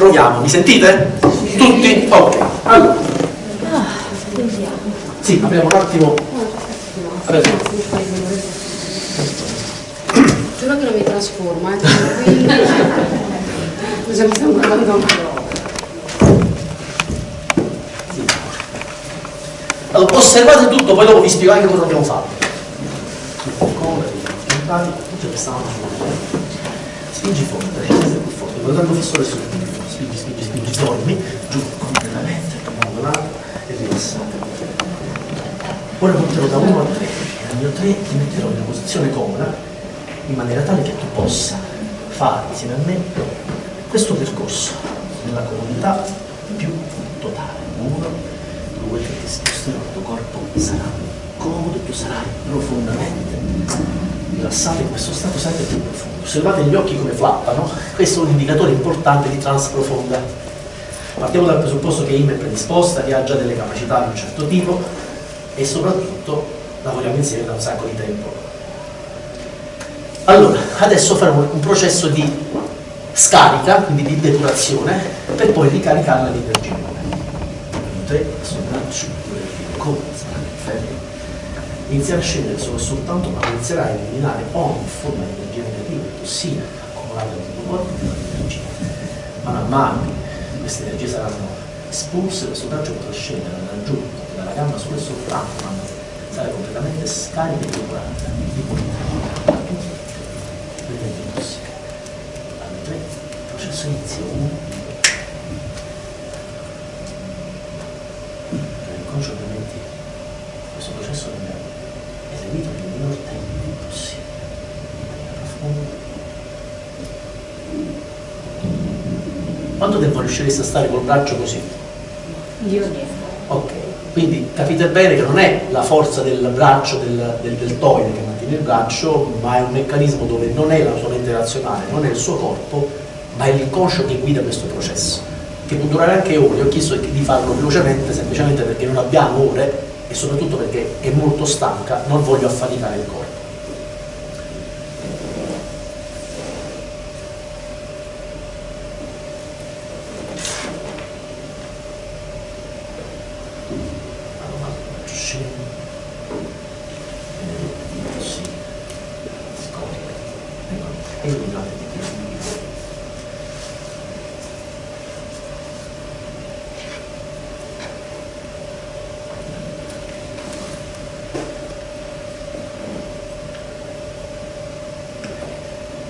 Proviamo, mi sentite? Tutti? Ok. Allora. Sì, apriamo un attimo. Adesso. Giuro che non mi trasforma, eh, cosa mi stanno guardando? Allora, osservate tutto, poi dopo vi spiego anche cosa abbiamo fatto. Come. Spingi forte, scende più forte, guardando fisso adesso. Spingi, spingi, spingi, dormi, giù completamente, abbandonate e rilassate. Ora conterò da 1 a 3. Al mio 3 ti metterò in una posizione comoda, in maniera tale che tu possa fare insieme a me questo percorso nella comodità più totale. 1, due, tre, ti sposterò, il tuo corpo sarà comodo più sarai profondamente rilassato in questo stato sempre più profondo. Osservate gli occhi come flappano, questo è un indicatore importante di trans profonda. Partiamo dal presupposto che Im è predisposta, che ha già delle capacità di un certo tipo e soprattutto lavoriamo insieme da un sacco di tempo. Allora, adesso faremo un processo di scarica, quindi di depurazione, per poi ricaricarla di energia. 3, 2, 5, 5, 5, 5, 5, 5, 5, 5, 5, iniziare a scendere solo soltanto quando inizierà a eliminare ogni forma di energia negativa e tossina accumulata nel tuo corpo di energia. Man mano queste energie saranno espulse, il raggio potrà scendere dal dalla gamma sulle e soprattutto, ma sarà completamente scarica di curante, di qualità, di energia il processo inizia 1, L'inconscio ovviamente questo processo è Quanto tempo riuscireste a stare col braccio così? Io niente. Ok, quindi capite bene che non è la forza del braccio, del, del deltoide che mantiene il braccio, ma è un meccanismo dove non è la sua mente razionale, non è il suo corpo, ma è l'inconscio che guida questo processo che può durare anche ore, ho chiesto di farlo velocemente semplicemente perché non abbiamo ore e soprattutto perché è molto stanca, non voglio affaticare il corpo.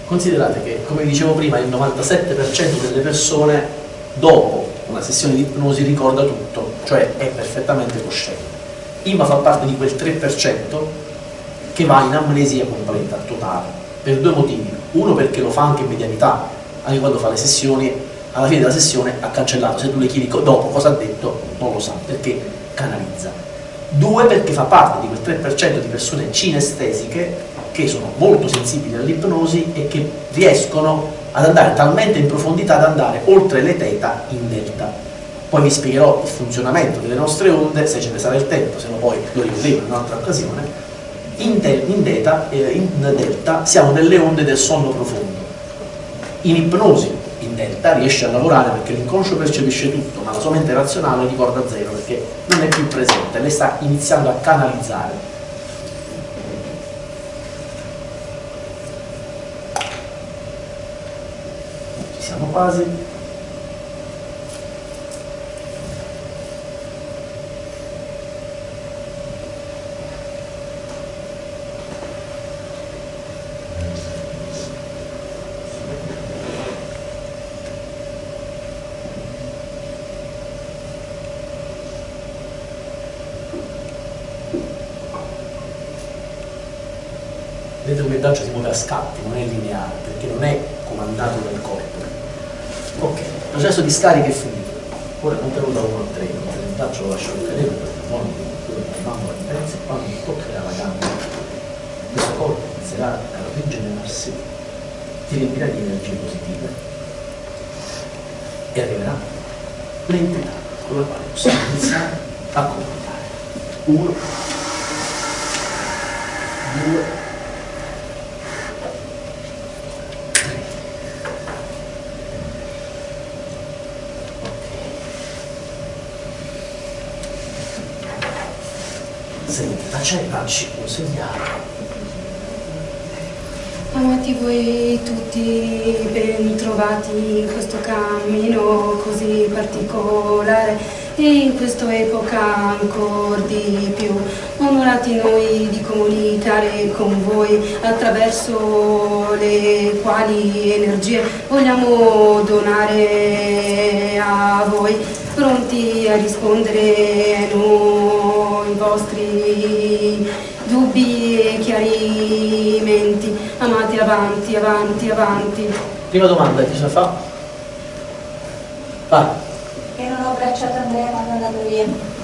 Considerate che, come dicevo prima, il 97% delle persone dopo una sessione di ipnosi ricorda tutto, cioè è perfettamente cosciente. Imma fa parte di quel 3% che va in amnesia completa, totale, per due motivi. Uno perché lo fa anche in medianità, anche quando fa le sessioni, alla fine della sessione ha cancellato, se tu le chiedi dopo cosa ha detto, non lo sa, perché canalizza. Due perché fa parte di quel 3% di persone cinestesiche che sono molto sensibili all'ipnosi e che riescono ad andare talmente in profondità da andare oltre le teta in delta. Poi vi spiegherò il funzionamento delle nostre onde, se ce ne sarà il tempo, se no poi lo rivedremo in un'altra occasione. In, in, deta, eh, in delta siamo nelle onde del sonno profondo. In ipnosi, in delta, riesce a lavorare perché l'inconscio percepisce tutto, ma la sua mente razionale ricorda zero perché non è più presente, lei sta iniziando a canalizzare siamo quasi braccio si muove a scatti, non è lineare, perché non è comandato dal corpo. Ok, il processo di scarica è finito. Ora non te lo da 1 a 3, il braccio lo lascio cadere perché non fanno la differenza e quando toccherà la gamba, questo corpo inizierà a rigenerarsi, ti riempirà di energie positive e arriverà l'entità con la quale possiamo iniziare a comunicare. Uno, due, Accennaci un segnale. Amati voi tutti, ben trovati in questo cammino così particolare e in questa epoca ancora di più. Onorati noi di comunicare con voi attraverso le quali energie vogliamo donare a voi, pronti a rispondere ai vostri dubbi e chiarimenti. Amati avanti, avanti, avanti. Prima domanda, chi se fa? Vai. Che non ho abbracciato Andrea quando è andato via.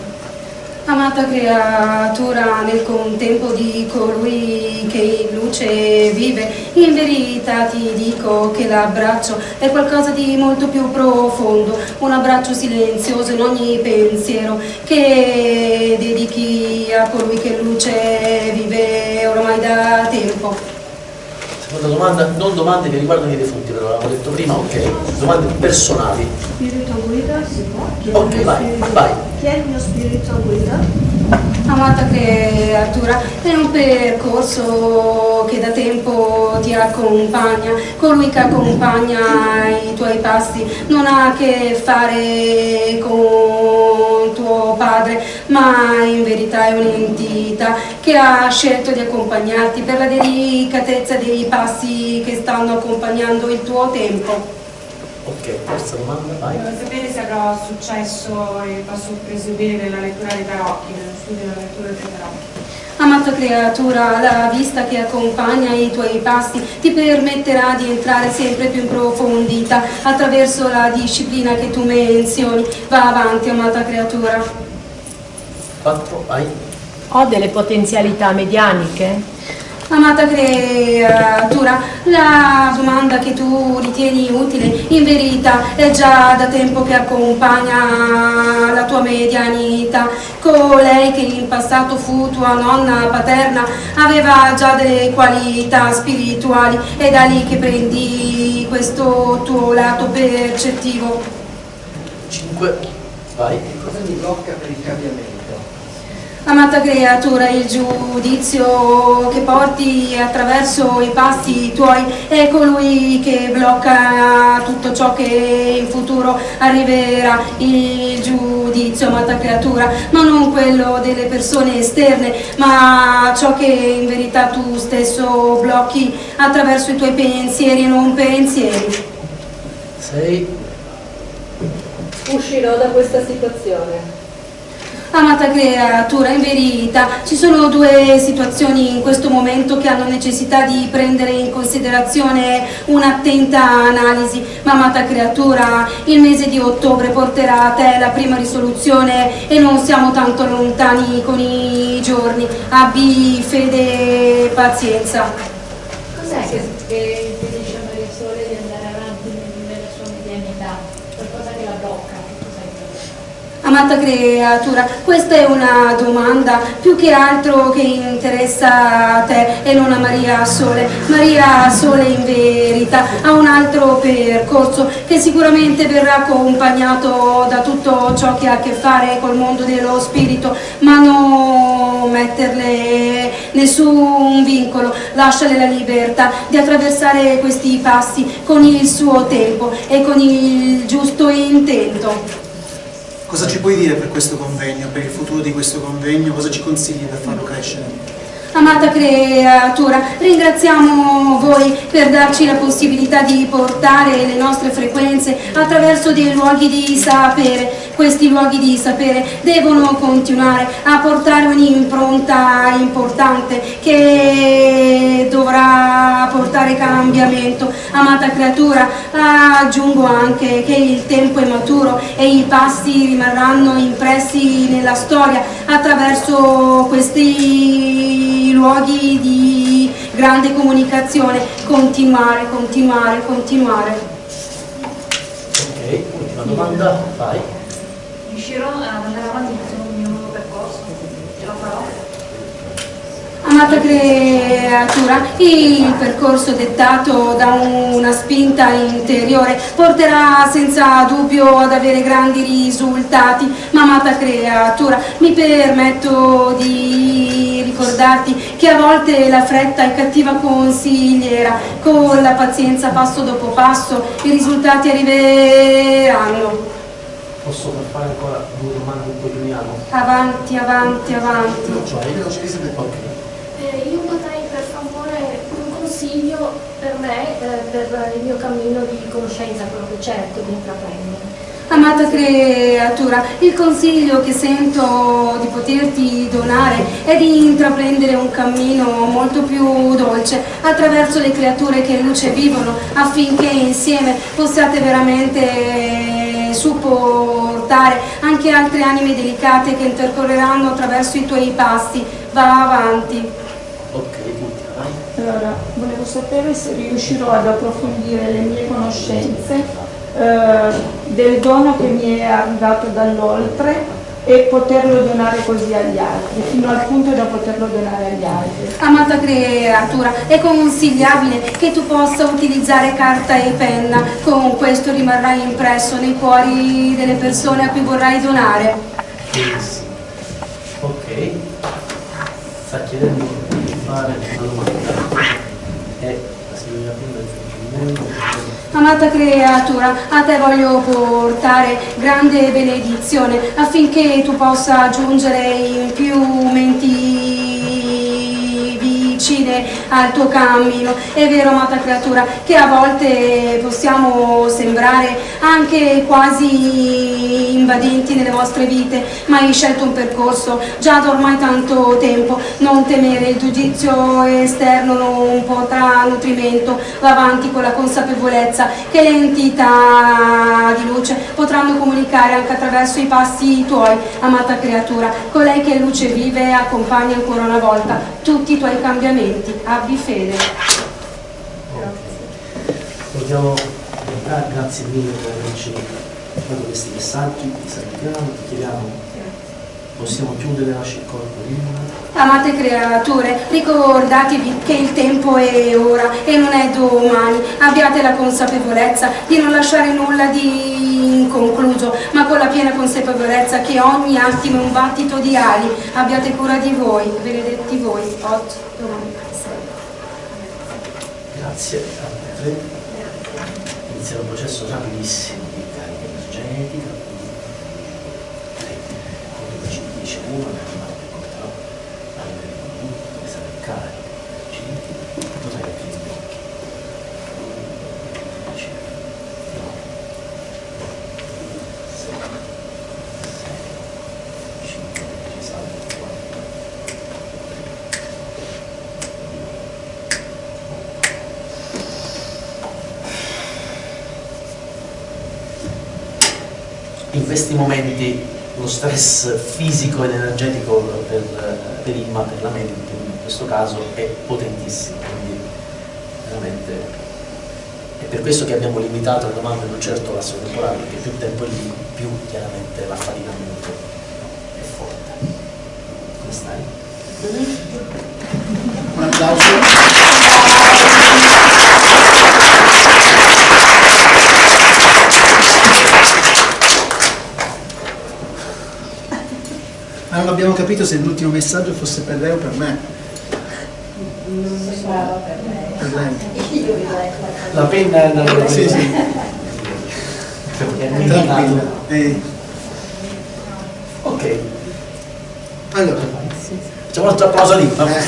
Amata creatura nel contempo di colui che in luce vive, in verità ti dico che l'abbraccio è qualcosa di molto più profondo, un abbraccio silenzioso in ogni pensiero che dedichi a colui che in luce vive ormai da tempo. Seconda domanda, non domande che riguardano i defunti, però l'avevamo detto prima, ok. Domande personali. Spirito guida si può? Ok, vai, vai. Chi è il mio spirito guida? Amata creatura, è un percorso che da tempo ti accompagna, colui che accompagna i tuoi passi non ha a che fare con tuo padre, ma in verità è un'entità che ha scelto di accompagnarti per la delicatezza dei passi che stanno accompagnando il tuo tempo. Ok, terza domanda, vai. Volevo sapere se avrò successo e posso proseguire la lettura dei tarocchi, nello studio della lettura dei tarocchi. Amata creatura, la vista che accompagna i tuoi passi ti permetterà di entrare sempre più in profondità attraverso la disciplina che tu menzioni. Va avanti, amata creatura. Quattro, vai. Ho delle potenzialità medianiche? Amata creatura, la domanda che tu ritieni utile in verità è già da tempo che accompagna la tua medianità. Colei che in passato fu tua nonna paterna aveva già delle qualità spirituali, è da lì che prendi questo tuo lato percettivo. Cinque, vai. Cosa mi blocca per il cambiamento? Amata creatura, il giudizio che porti attraverso i passi tuoi è colui che blocca tutto ciò che in futuro arriverà. Il giudizio, amata creatura, ma non quello delle persone esterne, ma ciò che in verità tu stesso blocchi attraverso i tuoi pensieri e non pensieri. Sei, Uscirò da questa situazione. Amata creatura, in verità ci sono due situazioni in questo momento che hanno necessità di prendere in considerazione un'attenta analisi, ma amata creatura, il mese di ottobre porterà a te la prima risoluzione e non siamo tanto lontani con i giorni. Abbi fede e pazienza. Cos'è che, impedisce a Maria Sole di andare avanti nel- nella sua medianità? Qualcosa che la blocca? Che cos'è che la blocca? Amata creatura, questa è una domanda più che altro che interessa a te e non a Maria Sole. Maria Sole in verità ha un altro percorso che sicuramente verrà accompagnato da tutto ciò che ha a che fare col mondo dello spirito, ma non metterle nessun vincolo, lasciale la libertà di attraversare questi passi con il suo tempo e con il giusto intento. Cosa ci puoi dire per questo convegno, per il futuro di questo convegno? Cosa ci consigli per farlo crescere? Amata creatura, ringraziamo voi per darci la possibilità di portare le nostre frequenze attraverso dei luoghi di sapere. Questi luoghi di sapere devono continuare a portare un'impronta importante che dovrà portare cambiamento. Amata creatura, aggiungo anche che il tempo è maturo e i passi rimarranno impressi nella storia attraverso questi luoghi di grande comunicazione. Continuare, continuare, continuare. ok, ultima domanda, vai. Riuscirò ad andare avanti in questo mio nuovo percorso? Ce la farò? Amata creatura, il percorso dettato da una spinta interiore porterà senza dubbio ad avere grandi risultati, ma amata creatura, mi permetto di ricordarti che a volte la fretta è cattiva consigliera, con la pazienza passo dopo passo i risultati arriveranno. Posso per fare ancora due domande un po' giuliano? Avanti, avanti, avanti. Cioè, ok. Eh, io potrei per favore un consiglio per me, eh, per il mio cammino di conoscenza, quello che cerco di intraprendere. Amata creatura, il consiglio che sento di poterti donare è di intraprendere un cammino molto più dolce attraverso le creature che in luce vivono affinché insieme possiate veramente supportare anche altre anime delicate che intercorreranno attraverso i tuoi passi. Va avanti. Allora, volevo sapere se riuscirò ad approfondire le mie conoscenze eh, del dono che mi è arrivato dall'oltre e poterlo donare così agli altri, fino al punto da poterlo donare agli altri. Amata creatura, è consigliabile che tu possa utilizzare carta e penna, con questo rimarrai impresso nei cuori delle persone a cui vorrai donare. Benissimo. Ok. Sta chiedendo di fare una domanda. E la signorina Pinda dice Amata creatura, a te voglio portare grande benedizione affinché tu possa giungere in più menti al tuo cammino. È vero, amata creatura, che a volte possiamo sembrare anche quasi invadenti nelle vostre vite, ma hai scelto un percorso già da ormai tanto tempo. Non temere, il giudizio esterno non potrà nutrimento. Va avanti con la consapevolezza che le entità di luce potranno comunicare anche attraverso i passi tuoi, amata creatura. Colei che luce vive accompagna ancora una volta tutti i tuoi cambiamenti. Abbi fede. Vogliamo ah, grazie mille per averci dato questi messaggi, ti salutiamo, ti chiediamo, possiamo chiudere la corpo Amate creature, ricordatevi che il tempo è ora e non è domani. Abbiate la consapevolezza di non lasciare nulla di inconcluso, ma con la piena consapevolezza che ogni attimo è un battito di ali. Abbiate cura di voi, benedetti voi, oggi, domani. Grazie a te. Inizierà un processo rapidissimo di carica energetica. Come ci dice uno, nel male che porterò a vedere con come sarà il carico. Ci potrai aprire gli occhi. Dieci, nove, sette, sei, cinque, ci salvo, quattro, questi momenti lo stress fisico ed energetico per, per Imma, per la medium in questo caso è potentissimo, quindi veramente è per questo che abbiamo limitato le domande un certo lasso temporale, perché più tempo è lì, più chiaramente l'affaticamento è forte. Come stai? Un applauso. Ma non abbiamo capito se l'ultimo messaggio fosse per lei o per me. Per lei. La penna è la Sì, sì. È Tranquillo. Eh, Ok, allora, facciamo un altro applauso lì. eh,